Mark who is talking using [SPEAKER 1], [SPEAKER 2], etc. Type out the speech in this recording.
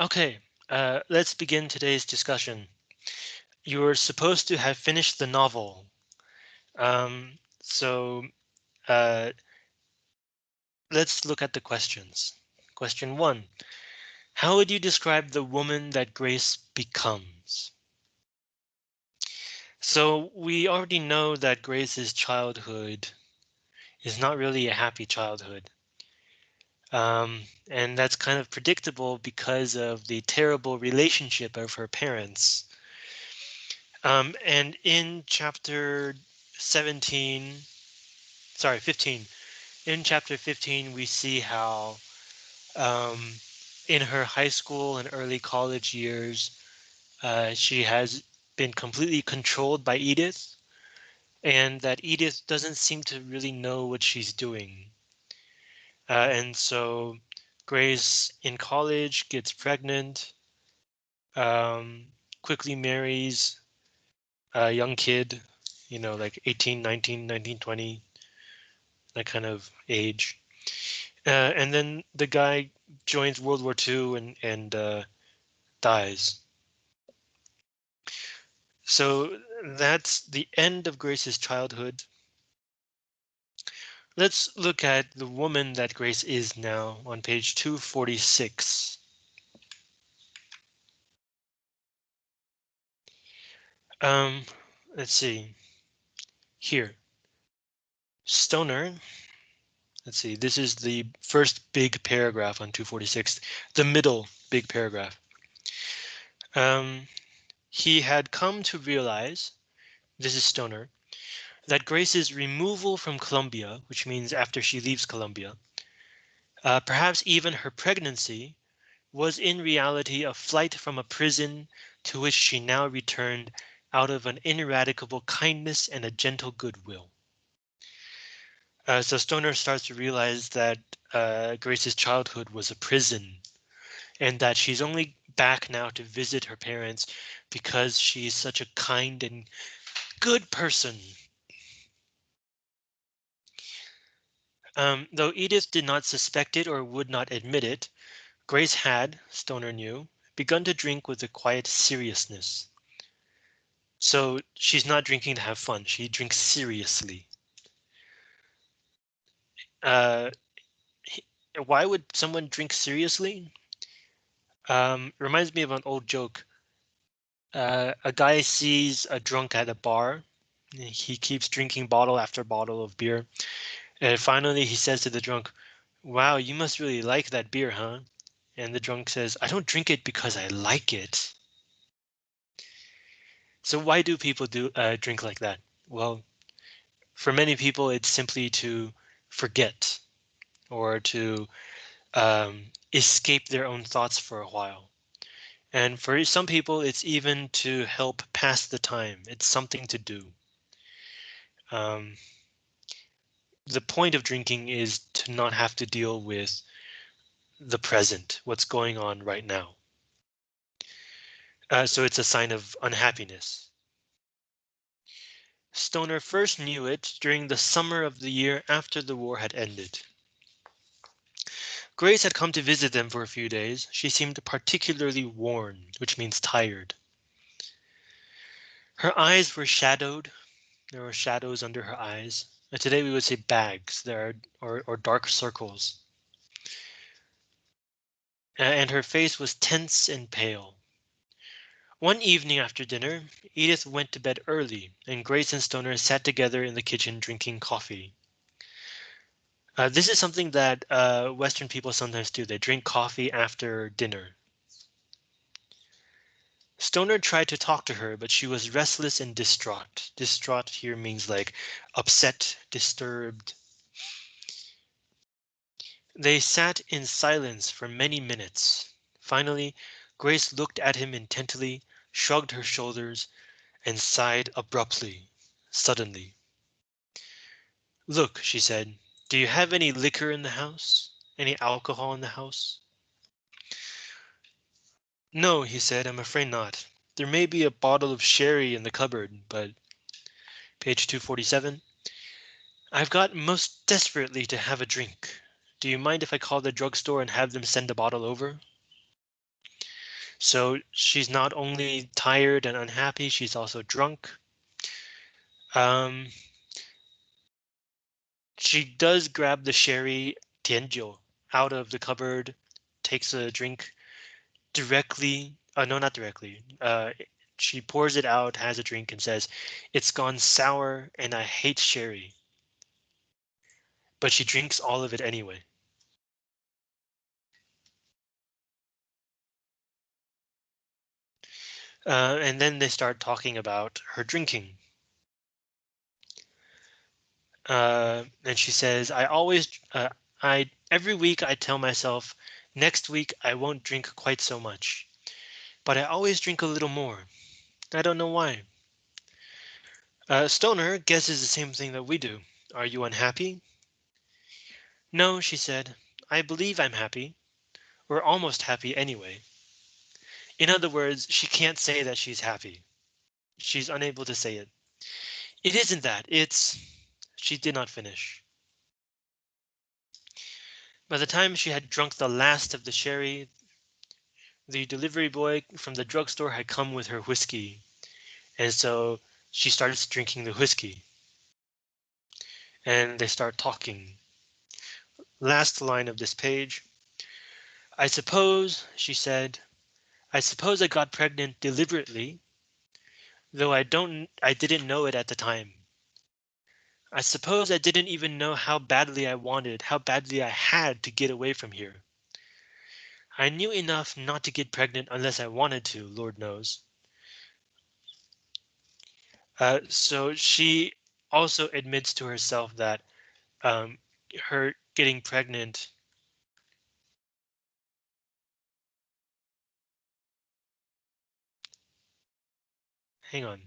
[SPEAKER 1] Okay, uh, let's begin today's discussion. You're supposed to have finished the novel. Um, so uh, let's look at the questions. Question one. How would you describe the woman that Grace becomes? So we already know that Grace's childhood is not really a happy childhood. Um, and that's kind of predictable because of the terrible relationship of her parents. Um, and in chapter 17, sorry, 15, in chapter 15, we see how um, in her high school and early college years, uh, she has been completely controlled by Edith and that Edith doesn't seem to really know what she's doing. Uh, and so Grace in college gets pregnant, um, quickly marries a young kid, you know, like 18, 19, 19, 20, that kind of age. Uh, and then the guy joins World War II and, and uh, dies. So that's the end of Grace's childhood. Let's look at the woman that Grace is now on page 246. Um, let's see here. Stoner. Let's see, this is the first big paragraph on 246, the middle big paragraph. Um, he had come to realize, this is Stoner, that Grace's removal from Columbia, which means after she leaves Columbia, uh, perhaps even her pregnancy, was in reality a flight from a prison to which she now returned out of an ineradicable kindness and a gentle goodwill. Uh, so Stoner starts to realize that uh, Grace's childhood was a prison and that she's only back now to visit her parents because she's such a kind and good person Um, though Edith did not suspect it or would not admit it, Grace had, Stoner knew, begun to drink with a quiet seriousness. So she's not drinking to have fun. She drinks seriously. Uh, why would someone drink seriously? Um, reminds me of an old joke. Uh, a guy sees a drunk at a bar. He keeps drinking bottle after bottle of beer. And finally he says to the drunk, wow, you must really like that beer, huh? And the drunk says, I don't drink it because I like it. So why do people do uh, drink like that? Well, for many people, it's simply to forget or to um, escape their own thoughts for a while. And for some people, it's even to help pass the time. It's something to do. Um, the point of drinking is to not have to deal with the present, what's going on right now. Uh, so it's a sign of unhappiness. Stoner first knew it during the summer of the year after the war had ended. Grace had come to visit them for a few days. She seemed particularly worn, which means tired. Her eyes were shadowed. There were shadows under her eyes. And today we would say bags there or, or dark circles. And her face was tense and pale. One evening after dinner, Edith went to bed early and Grace and Stoner sat together in the kitchen drinking coffee. Uh, this is something that uh, Western people sometimes do. They drink coffee after dinner. Stoner tried to talk to her, but she was restless and distraught. Distraught here means like upset, disturbed. They sat in silence for many minutes. Finally, Grace looked at him intently, shrugged her shoulders, and sighed abruptly, suddenly. Look, she said, do you have any liquor in the house? Any alcohol in the house? No, he said, I'm afraid not. There may be a bottle of sherry in the cupboard, but page 247. I've got most desperately to have a drink. Do you mind if I call the drugstore and have them send a bottle over? So she's not only tired and unhappy, she's also drunk. Um, she does grab the sherry Tianjiu out of the cupboard, takes a drink directly. Uh, no, not directly. Uh, she pours it out, has a drink, and says, "It's gone sour, and I hate sherry." But she drinks all of it anyway. Uh, and then they start talking about her drinking. Uh, and she says, I always, uh, I every week I tell myself, next week I won't drink quite so much, but I always drink a little more. I don't know why. Uh, Stoner guesses the same thing that we do. Are you unhappy? No, she said. I believe I'm happy. We're almost happy anyway. In other words, she can't say that she's happy. She's unable to say it. It isn't that. It's. She did not finish. By the time she had drunk the last of the sherry, the delivery boy from the drugstore had come with her whiskey. And so she starts drinking the whiskey. And they start talking. Last line of this page. I suppose, she said, I suppose I got pregnant deliberately, though I don't I didn't know it at the time. I suppose I didn't even know how badly I wanted, how badly I had to get away from here. I knew enough not to get pregnant unless I wanted to, Lord knows. Uh, so she also admits to herself that um, her getting pregnant hang on.